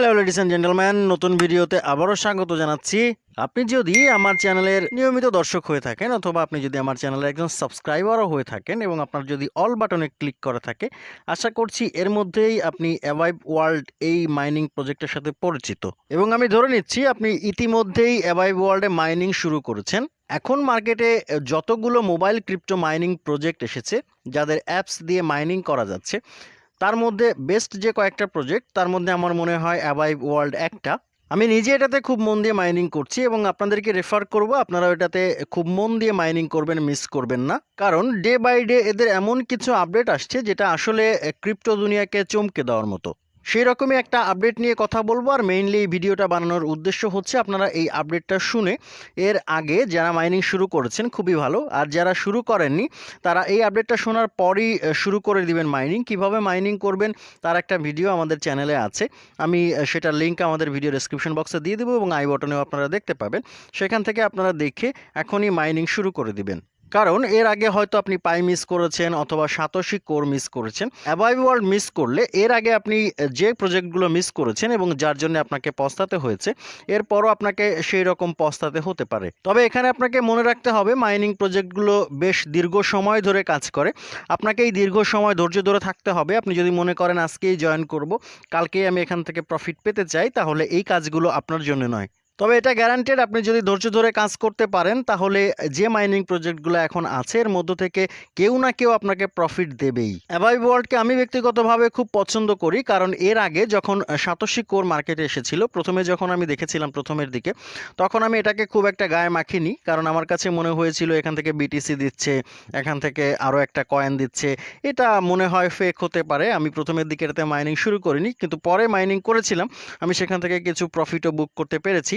Hello ladies and gentleman নতুন ভিডিওতে আবারও স্বাগত জানাচ্ছি। আপনি যদি আমার চ্যানেলের নিয়মিত দর্শক হয়ে থাকেন অথবা আপনি যদি আমার চ্যানেলের একজন সাবস্ক্রাইবারও হয়ে থাকেন এবং আপনার যদি অল বাটনে ক্লিক করা থাকে, আশা করছি এর মধ্যেই আপনি অ্যাভাইভ ওয়ার্ল্ড এই মাইনিং প্রজেক্টের সাথে পরিচিত। এবং আমি ধরে নিচ্ছি, আপনি ইতিমধ্যেই অ্যাভাইভ ওয়ার্ল্ডে মাইনিং শুরু করেছেন। এখন মার্কেটে যতগুলো মোবাইল ক্রিপ্টো মাইনিং প্রজেক্ট এসেছে, যাদের অ্যাপস দিয়ে মাইনিং করা যাচ্ছে তার মধ্যে বেস্ট যে কয়েকটা প্রজেক্ট তার মধ্যে আমার মনে হয় অ্যাবাইভ ওয়ার্ল্ড একটা। আমি নিজে এটাতে খুব মন দিয়ে মাইনিং করছি এবং আপনাদেরকে রেফার করব আপনারা এটাতে খুব মন দিয়ে মাইনিং করবেন মিস করবেন না। কারণ ডে বাই ডে এদের এমন কিছু আপডেট আসছে, যেটা আসলে ক্রিপ্টো দুনিয়াকে চমকে দেওয়ার মতো। সেই রকমই একটা আপডেট নিয়ে কথা বলব। আর মেইনলি এই ভিডিওটা বানানোর উদ্দেশ্য হচ্ছে আপনারা এই আপডেটটা শুনে এর আগে যারা মাইনিং শুরু করেছেন, খুবই ভালো। আর যারা শুরু করেননি, তারা এই আপডেটটা শোনার পরই শুরু করে দিবেন মাইনিং কীভাবে মাইনিং করবেন তার একটা ভিডিও আমাদের চ্যানেলে আছে। আমি সেটার লিঙ্ক আমাদের ভিডিও ডেসক্রিপশন বক্সে দিয়ে দেবো এবং আই বটনেও আপনারা দেখতে পাবেন। সেখান থেকে আপনারা দেখে এখনই মাইনিং শুরু করে দিবেন। কারণ এর আগে হয়তো আপনি পাই মিস করেছেন অথবা সাতোশি কোর মিস করেছেন। অ্যাবাইভ ওয়ার্ল্ড মিস করলে এর আগে আপনি যে প্রজেক্টগুলো মিস করেছেন এবং যার জন্য আপনাকে পস্তাতে হয়েছে, এরপরও আপনাকে সেই রকম পস্তাতে হতে পারে। তবে এখানে আপনাকে মনে রাখতে হবে, মাইনিং প্রজেক্টগুলো বেশ দীর্ঘ সময় ধরে কাজ করে। আপনাকে এই দীর্ঘ সময় ধৈর্য ধরে থাকতে হবে। আপনি যদি মনে করেন, আজকেই জয়েন করব, কালকেই আমি এখান থেকে প্রফিট পেতে চাই, তাহলে এই কাজগুলো আপনার জন্য নয়। তবে এটা গ্যারান্টেড আপনি যদি ধৈর্য ধরে কাজ করতে পারেন, তাহলে যে মাইনিং প্রজেক্টগুলো এখন আছে, এর মধ্য থেকে কেউ না কেউ আপনাকে প্রফিট দেবেই। অ্যাভাইভ ওয়ার্ল্ডকে আমি ব্যক্তিগতভাবে খুব পছন্দ করি, কারণ এর আগে যখন সাতোশি কোর মার্কেটে এসেছিল, প্রথমে যখন আমি দেখেছিলাম প্রথমের দিকে, তখন আমি এটাকে খুব একটা গায়ে মাখিনি, কারণ আমার কাছে মনে হয়েছিল এখান থেকে বিটিসি দিচ্ছে, এখান থেকে আরও একটা কয়েন দিচ্ছে, এটা মনে হয় ফেক হতে পারে, আমি প্রথমের দিকে এটাতে মাইনিং শুরু করিনি, কিন্তু পরে মাইনিং করেছিলাম, আমি সেখান থেকে কিছু প্রফিটও বুক করতে পেরেছি।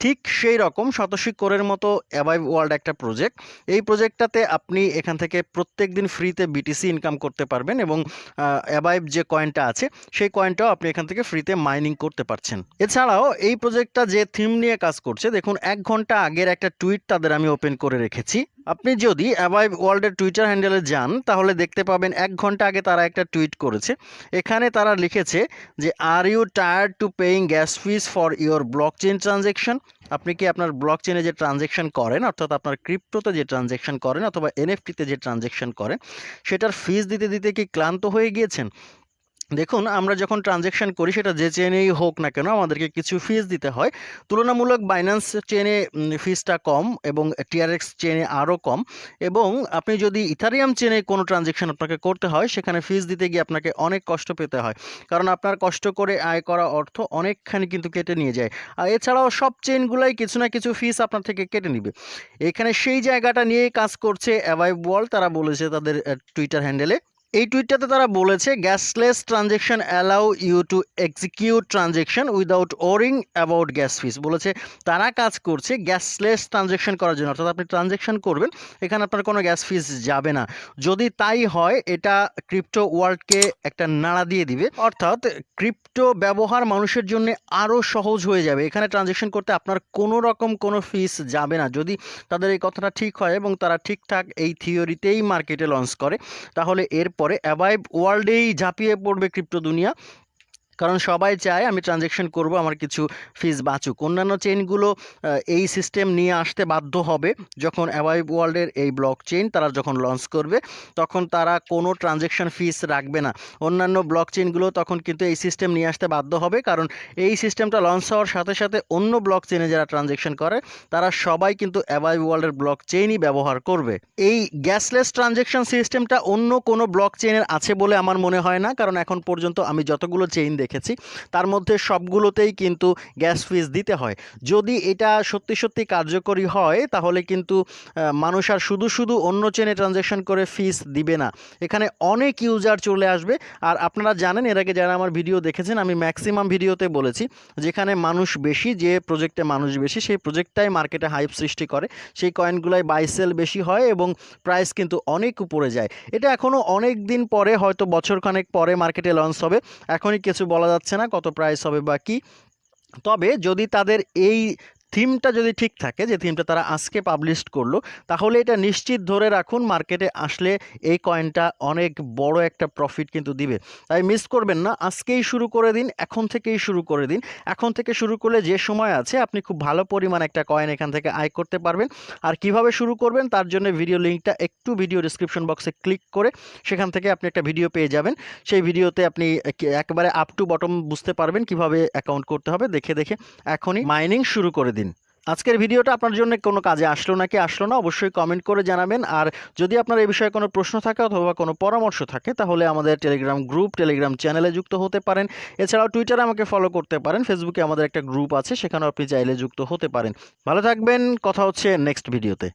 ঠিক সেই রকম শতশী কোরের মতো অ্যাভাইভ ওয়ার্ল্ড একটা প্রজেক্ট এই প্রজেক্টটাতে আপনি এখান থেকে প্রত্যেক দিন ফ্রিতে বিটিসি ইনকাম করতে পারবেন এবং অ্যাভাইভ যে কয়েনটা আছে, সেই কয়েনটাও আপনি এখান থেকে ফ্রিতে মাইনিং করতে পারছেন। এছাড়াও এই প্রজেক্টটা যে থিম নিয়ে কাজ করছে, দেখুন, এক ঘণ্টা আগের একটা টুইট তাদের আমি ওপেন করে রেখেছি। আপনি যদি অ্যাভাইভ ওয়ার্ল্ডের টুইটার হ্যান্ডেলে যান, তাহলে দেখতে পাবেন এক ঘণ্টা আগে তারা একটা টুইট করেছে। এখানে তারা লিখেছে যে are you tired to paying gas fees for your blockchain transaction আপনি কি আপনার ব্লক চেনে যে ট্রানজেকশন করেন, অর্থাৎ আপনার ক্রিপ্টোতে যে ট্রানজেকশন করেন, অথবা এনএফটিতে যে ট্রানজেকশন করেন, সেটার ফিজ দিতে দিতে কি ক্লান্ত হয়ে গিয়েছেন? দেখুন, আমরা যখন ট্রানজ্যাকশন করি, সেটা যে চেনেই হোক না কেন, আমাদেরকে কিছু ফিস দিতে হয়। তুলনামূলক বাইন্যান্স চেনে ফিসটা কম এবং টিআরএক্স চেনে আরও কম এবং আপনি যদি ইথারিয়াম চেনে কোনো ট্রানজ্যাকশন আপনাকে করতে হয়, সেখানে ফিস দিতে গিয়ে আপনাকে অনেক কষ্ট পেতে হয়। কারণ আপনার কষ্ট করে আয় করা অর্থ অনেকখানি কিন্তু কেটে নিয়ে যায়। আর এছাড়াও সব চেনগুলাই কিছু না কিছু ফিস আপনার থেকে কেটে নিবে। এখানে সেই জায়গাটা নিয়েই কাজ করছে অ্যাভাইভ ওয়ার্ল্ড তারা বলেছে তাদের টুইটার হ্যান্ডেলে এই টুইটটাতে তারা বলেছে gasless transaction allow you to execute transaction without worrying about gas fees বলেছে, তারা কাজ করছে গ্যাসলেস ট্রানজেকশন করার জন্য। অর্থাৎ আপনি ট্রানজেকশন করবেন, এখানে আপনার কোনো গ্যাস ফিস যাবে না। যদি তাই হয়, এটা ক্রিপ্টো ওয়ার্ল্ডকে একটা নাড়া দিয়ে দিবে। অর্থাৎ ক্রিপ্টো ব্যবহার মানুষের জন্য আরও সহজ হয়ে যাবে। এখানে ট্রানজেকশন করতে আপনার কোনো রকম কোনো ফিস যাবে না। যদি তাদের এই কথাটা ঠিক হয় এবং তারা ঠিকঠাক এই থিওরিতেই মার্কেটে লঞ্চ করে, তাহলে এরপরে অ্যাভাইভ ওয়ার্ল্ডেই ঝাঁপিয়ে পড়বে ক্রিপ্টো দুনিয়া কারণ সবাই চায় আমি ট্রানজ্যাকশন করব, আমার কিছু ফিস বাঁচুক। অন্যান্য চেইনগুলো এই সিস্টেম নিয়ে আসতে বাধ্য হবে যখন অ্যাভাইভ ওয়ার্ল্ডের এই ব্লক চেইন তারা যখন লঞ্চ করবে, তখন তারা কোনো ট্রানজ্যাকশন ফিস রাখবে না। অন্যান্য ব্লক চেইনগুলো তখন কিন্তু এই সিস্টেম নিয়ে আসতে বাধ্য হবে, কারণ এই সিস্টেমটা লঞ্চ হওয়ার সাথে সাথে অন্য ব্লক চেইনে যারা ট্রানজ্যাকশন করে, তারা সবাই কিন্তু অ্যাভাইভ ওয়ার্ল্ডের ব্লক চেইনই ব্যবহার করবে। এই গ্যাসলেস ট্রানজ্যাকশন সিস্টেমটা অন্য কোনো ব্লক চেইনের আছে বলে আমার মনে হয় না, কারণ এখন পর্যন্ত আমি যতগুলো চেইন দেখেছি। তার মধ্যে সবগুলোতেই কিন্তু গ্যাস ফিস দিতে হয়। যদি এটা সত্যি সত্যি কার্যকরী হয়, তাহলে কিন্তু মানুষ আর শুধু শুধু অন্য চেনে ট্রানজ্যাকশন করে ফিস দিবে না। এখানে অনেক ইউজার চলে আসবে। আর আপনারা জানেন, এর আগে যারা আমার ভিডিও দেখেছেন, আমি ম্যাক্সিমাম ভিডিওতে বলেছি, যেখানে মানুষ বেশি, যে প্রজেক্টে মানুষ বেশি, সেই প্রজেক্টটাই মার্কেটে হাইপ সৃষ্টি করে। সেই কয়েনগুলাই বাই সেল বেশি হয় এবং প্রাইস কিন্তু অনেক উপরে যায়। এটা এখনও অনেক দিন পরে, হয়তো বছরখানেক পরে মার্কেটে লঞ্চ হবে। এখনই কিছু বলা যাচ্ছে না কত প্রাইস হবে বা কী। তবে যদি তাদের এই থিমটা যদি ঠিক থাকে, যে থিমটা তারা আজকে পাবলিশ করল, তাহলে এটা নিশ্চিত ধরে রাখুন মার্কেটে আসলে এই কয়েনটা অনেক বড় একটা প্রফিট কিন্তু দিবে। তাই মিস করবেন না, আজকেই শুরু করে দিন, এখন থেকেই শুরু করে দিন। এখন থেকে শুরু করলে যে সময় আছে, আপনি খুব ভালো পরিমাণ একটা কয়েন এখান থেকে আয় করতে পারবেন। আর কীভাবে শুরু করবেন, তার জন্য ভিডিও লিঙ্কটা একটু ভিডিও ডিসক্রিপশন বক্সে ক্লিক করে সেখান থেকে আপনি একটা ভিডিও পেয়ে যাবেন। সেই ভিডিওতে আপনি একে- একেবারে আপ টু বটম বুঝতে পারবেন কীভাবে অ্যাকাউন্ট করতে হবে। দেখে দেখে এখনই মাইনিং শুরু করে দিন। আজকের ভিডিওটা আপনার জন্য কোনো কাজে আসলো নাকি আসলো না, অবশ্যই কমেন্ট করে জানাবেন। আর যদি আপনার এই বিষয়ে কোনো প্রশ্ন থাকে অথবা কোনো পরামর্শ থাকে, তাহলে আমাদের টেলিগ্রাম গ্রুপ টেলিগ্রাম চ্যানেলে যুক্ত হতে পারেন। এছাড়াও টুইটারে আমাকে ফলো করতে পারেন। ফেসবুকে আমাদের একটা গ্রুপ আছে, সেখানেও আপনি চাইলে যুক্ত হতে পারেন। ভালো থাকবেন, কথা হচ্ছে নেক্সট ভিডিওতে